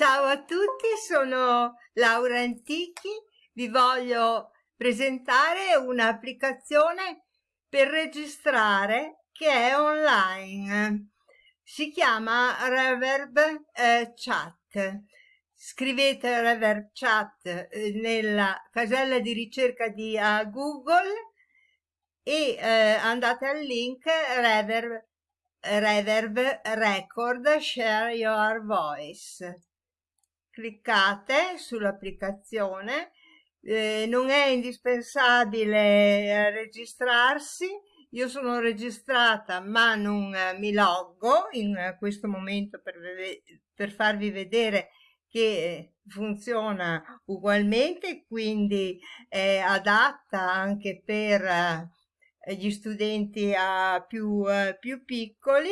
Ciao a tutti, sono Laura Antichi, vi voglio presentare un'applicazione per registrare che è online. Si chiama Reverb eh, Chat. Scrivete Reverb Chat eh, nella casella di ricerca di uh, Google e eh, andate al link Reverb, Reverb Record Share Your Voice cliccate sull'applicazione eh, non è indispensabile eh, registrarsi. Io sono registrata ma non eh, mi loggo in eh, questo momento per, per farvi vedere che funziona ugualmente quindi è adatta anche per gli studenti più, più piccoli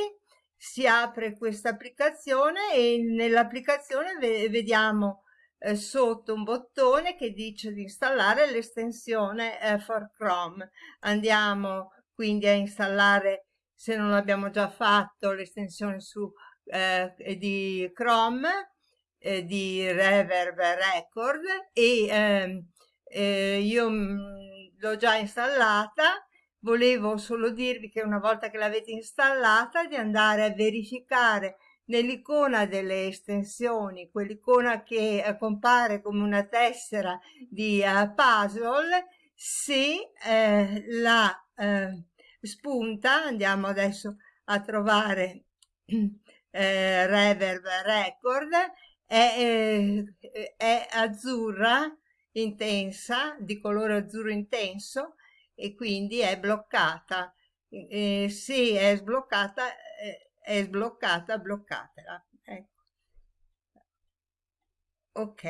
si apre questa applicazione e nell'applicazione vediamo eh, sotto un bottone che dice di installare l'estensione eh, for Chrome. Andiamo quindi a installare, se non l'abbiamo già fatto, l'estensione su eh, di Chrome eh, di Reverb Record e ehm, eh, io mm, l'ho già installata Volevo solo dirvi che una volta che l'avete installata di andare a verificare nell'icona delle estensioni, quell'icona che eh, compare come una tessera di uh, puzzle, se eh, la eh, spunta, andiamo adesso a trovare eh, Reverb Record, è, eh, è azzurra intensa, di colore azzurro intenso, e quindi è bloccata. Eh, se è sbloccata, eh, è sbloccata, bloccatela. Ecco. Ok,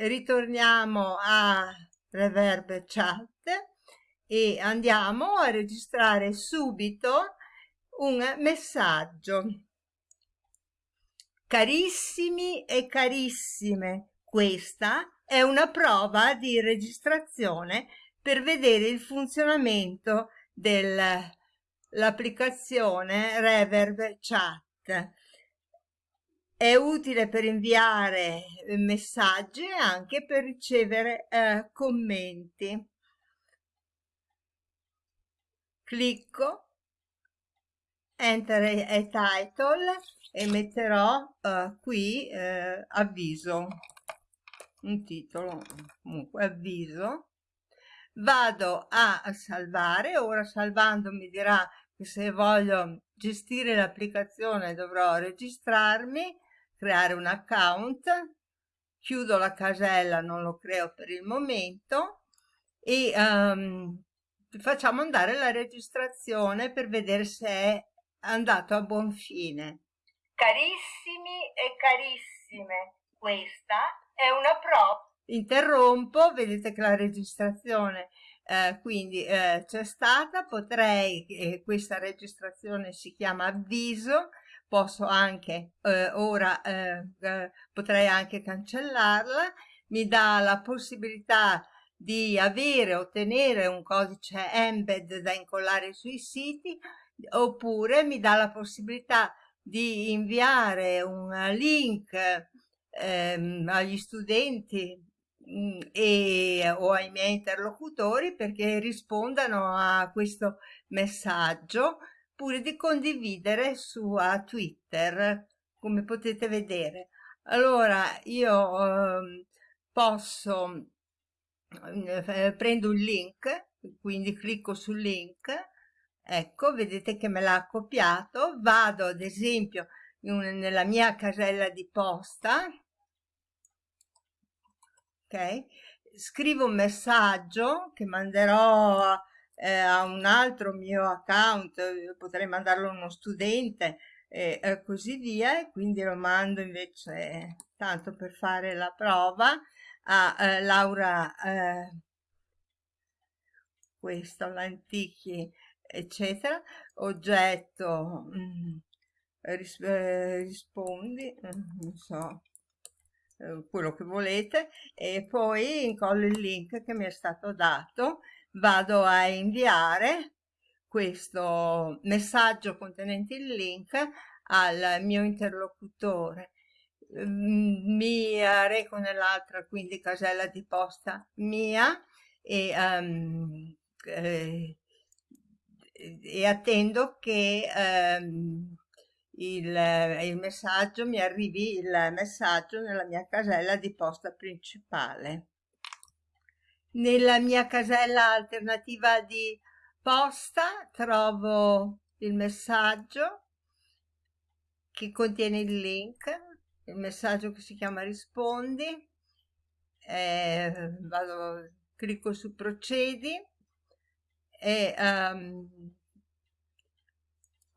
ritorniamo a Reverb Chat e andiamo a registrare subito un messaggio. Carissimi e carissime, questa è una prova di registrazione per vedere il funzionamento dell'applicazione Reverb Chat. È utile per inviare messaggi e anche per ricevere eh, commenti. Clicco, enter a title e metterò uh, qui uh, avviso, un titolo, comunque avviso vado a salvare ora salvando mi dirà che se voglio gestire l'applicazione dovrò registrarmi creare un account chiudo la casella non lo creo per il momento e um, facciamo andare la registrazione per vedere se è andato a buon fine. Carissimi e carissime questa è una prova interrompo, vedete che la registrazione eh, quindi eh, c'è stata, potrei, eh, questa registrazione si chiama avviso, posso anche eh, ora, eh, eh, potrei anche cancellarla, mi dà la possibilità di avere, ottenere un codice embed da incollare sui siti, oppure mi dà la possibilità di inviare un link ehm, agli studenti e, o ai miei interlocutori perché rispondano a questo messaggio pure di condividere su Twitter come potete vedere. Allora io eh, posso eh, prendo un link quindi clicco sul link ecco vedete che me l'ha copiato vado ad esempio in, nella mia casella di posta ok? Scrivo un messaggio che manderò eh, a un altro mio account, potrei mandarlo a uno studente e eh, così via, e quindi lo mando invece, tanto per fare la prova, a eh, Laura, eh, questo, l'antichi, eccetera, oggetto, mh, mm, ris eh, rispondi, non so, eh, quello che volete e poi incollo il link che mi è stato dato vado a inviare questo messaggio contenente il link al mio interlocutore. Mm, mi reco nell'altra quindi casella di posta mia e, um, eh, e attendo che um, il, il messaggio mi arrivi il messaggio nella mia casella di posta principale. Nella mia casella alternativa di posta trovo il messaggio che contiene il link, il messaggio che si chiama rispondi, eh, vado, clicco su procedi e um,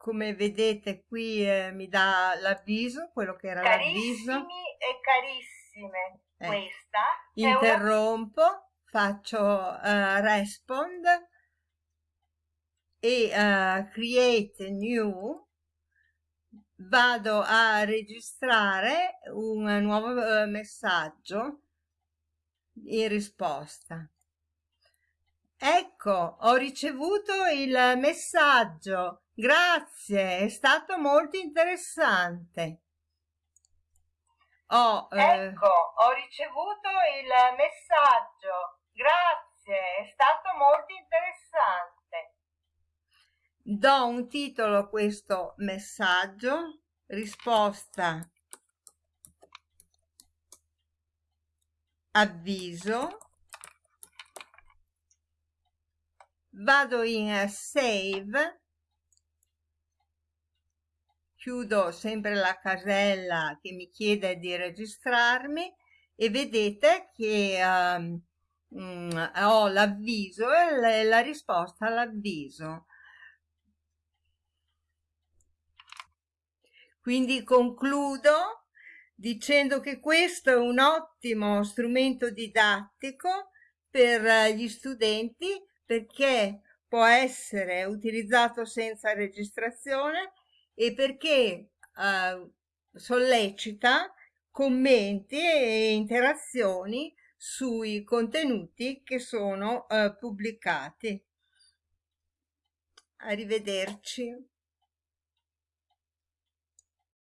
come vedete qui eh, mi dà l'avviso, quello che era l'avviso. E carissime, eh. questa interrompo, una... faccio uh, respond e uh, create new vado a registrare un nuovo uh, messaggio in risposta ecco ho ricevuto il messaggio. Grazie è stato molto interessante. Ho, eh... ecco ho ricevuto il messaggio. Grazie è stato molto interessante. Do un titolo a questo messaggio, risposta. Avviso, vado in save, chiudo sempre la casella che mi chiede di registrarmi e vedete che um, ho l'avviso e la risposta all'avviso. Quindi concludo dicendo che questo è un ottimo strumento didattico per gli studenti perché può essere utilizzato senza registrazione e perché eh, sollecita commenti e interazioni sui contenuti che sono eh, pubblicati. Arrivederci.